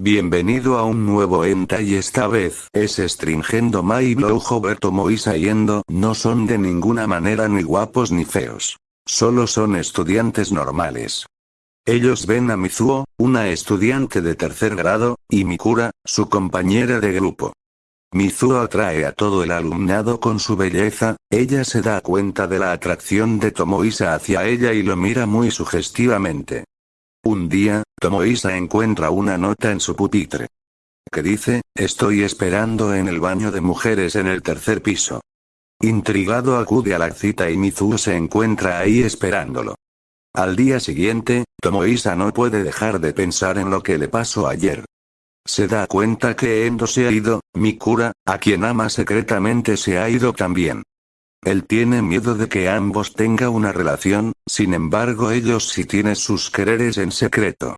Bienvenido a un nuevo enta y esta vez es Stringendo My Blowjober Tomoisa y Endo no son de ninguna manera ni guapos ni feos. Solo son estudiantes normales. Ellos ven a Mizuo, una estudiante de tercer grado, y Mikura, su compañera de grupo. Mizuo atrae a todo el alumnado con su belleza, ella se da cuenta de la atracción de Tomoisa hacia ella y lo mira muy sugestivamente. Un día, Tomoisa encuentra una nota en su pupitre. Que dice, estoy esperando en el baño de mujeres en el tercer piso. Intrigado acude a la cita y Mizuo se encuentra ahí esperándolo. Al día siguiente, Tomoisa no puede dejar de pensar en lo que le pasó ayer. Se da cuenta que Endo se ha ido, Mikura, a quien ama secretamente se ha ido también. Él tiene miedo de que ambos tengan una relación, sin embargo ellos sí tienen sus quereres en secreto.